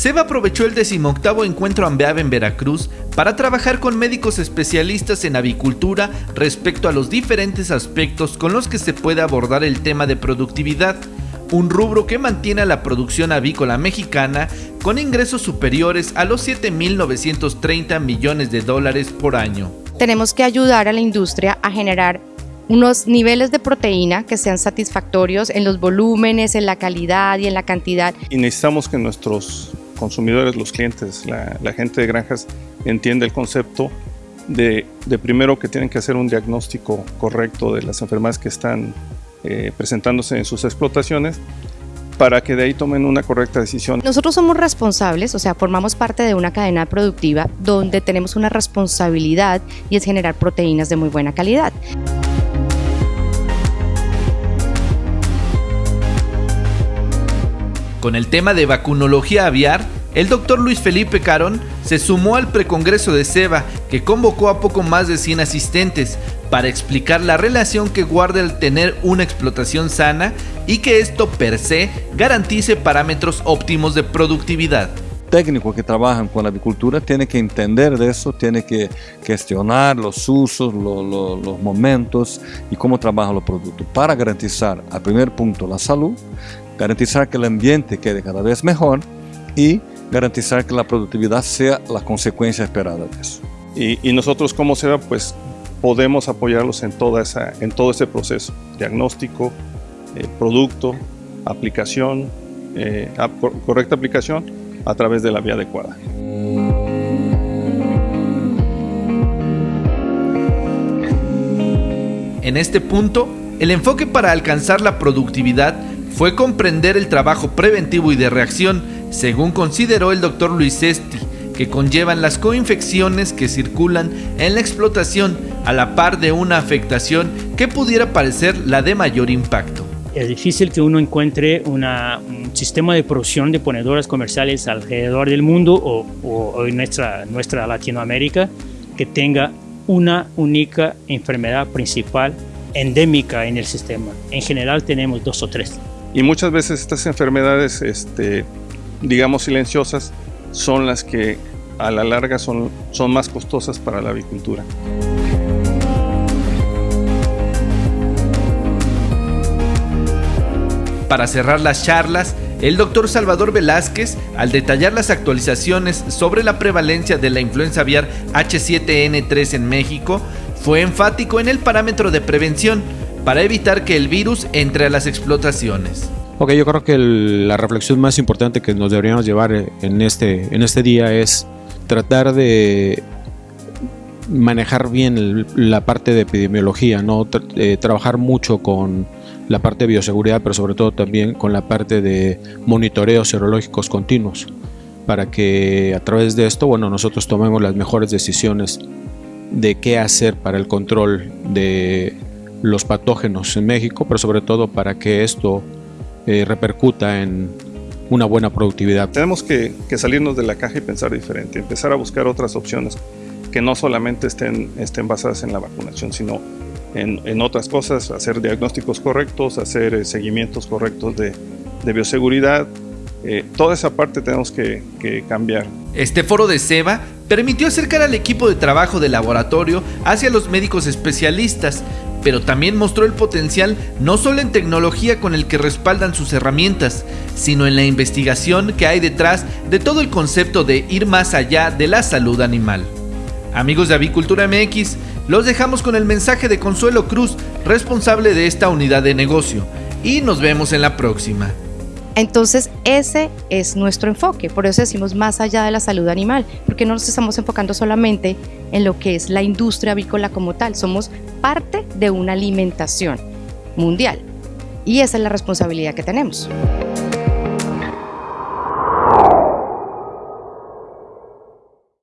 Seba aprovechó el 18 encuentro AMBEAV en Veracruz para trabajar con médicos especialistas en avicultura respecto a los diferentes aspectos con los que se puede abordar el tema de productividad, un rubro que mantiene a la producción avícola mexicana con ingresos superiores a los 7.930 millones de dólares por año. Tenemos que ayudar a la industria a generar unos niveles de proteína que sean satisfactorios en los volúmenes, en la calidad y en la cantidad. Y necesitamos que nuestros consumidores, los clientes, la, gente de granjas entienda el concepto de, primero que tienen que hacer un diagnóstico correcto de las enfermedades que están eh, presentándose en sus explotaciones para que de ahí tomen una correcta decisión. Nosotros somos responsables, o sea, formamos parte de una cadena productiva donde tenemos una responsabilidad y es generar proteínas de muy buena calidad. Con el tema de vacunología aviar, el doctor Luis Felipe Carón se sumó al precongreso de SEBA, que convocó a poco más de 100 asistentes, para explicar la relación que guarda el tener una explotación sana y que esto per se garantice parámetros óptimos de productividad. técnico que trabajan con la avicultura tiene que entender de eso, tiene que gestionar los usos, los momentos y cómo trabajan los productos para garantizar, al primer punto, la salud garantizar que el ambiente quede cada vez mejor y garantizar que la productividad sea la consecuencia esperada de eso. Y, nosotros como SEBA pues podemos apoyarlos en, toda esa, en todo ese proceso, diagnóstico, eh, producto, aplicación, eh, correcta aplicación a través de la vía adecuada. En este punto, el enfoque para alcanzar la productividad fue comprender el trabajo preventivo y de reacción, según consideró el doctor Luis Esti, que conllevan las coinfecciones que circulan en la explotación a la par de una afectación que pudiera parecer la de mayor impacto. Es difícil que uno encuentre un sistema de producción de ponedoras comerciales alrededor del mundo o, o en nuestra, nuestra Latinoamérica que tenga una única enfermedad principal endémica en el sistema. En general tenemos dos o tres. Y muchas veces estas enfermedades, este, digamos silenciosas, son las que a la larga son, son más costosas para la avicultura. Para cerrar las charlas, el doctor Salvador Velázquez, al detallar las actualizaciones sobre la prevalencia de la influenza aviar H7N3 en México, fue enfático en el parámetro de prevención, para evitar que el virus entre a las explotaciones. Ok, yo creo que la reflexión más importante que nos deberíamos llevar en este, en este día es tratar de manejar bien la parte de epidemiología, ¿no? Eh, trabajar mucho con la parte de bioseguridad, pero sobre todo también con la parte de monitoreos serológicos continuos, para que a través de esto, bueno, nosotros tomemos las mejores decisiones de qué hacer para el control de los patógenos en México, pero sobre todo para que esto eh, repercuta en una buena productividad. Tenemos que, salirnos de la caja y pensar diferente, empezar a buscar otras opciones que no solamente estén, estén basadas en la vacunación, sino en, otras cosas, hacer diagnósticos correctos, hacer eh, seguimientos correctos de, bioseguridad. Eh, toda esa parte tenemos que, que cambiar. Este foro de SEBA permitió acercar al equipo de trabajo del laboratorio hacia los médicos especialistas, pero también mostró el potencial no solo en tecnología con el que respaldan sus herramientas, sino en la investigación que hay detrás de todo el concepto de ir más allá de la salud animal. Amigos de Avicultura MX, los dejamos con el mensaje de Consuelo Cruz, responsable de esta unidad de negocio, y nos vemos en la próxima. Entonces ese es nuestro enfoque, por eso decimos más allá de la salud animal, porque no nos estamos enfocando solamente en lo que es la industria avícola como tal, somos parte de una alimentación mundial. Y esa es la responsabilidad que tenemos.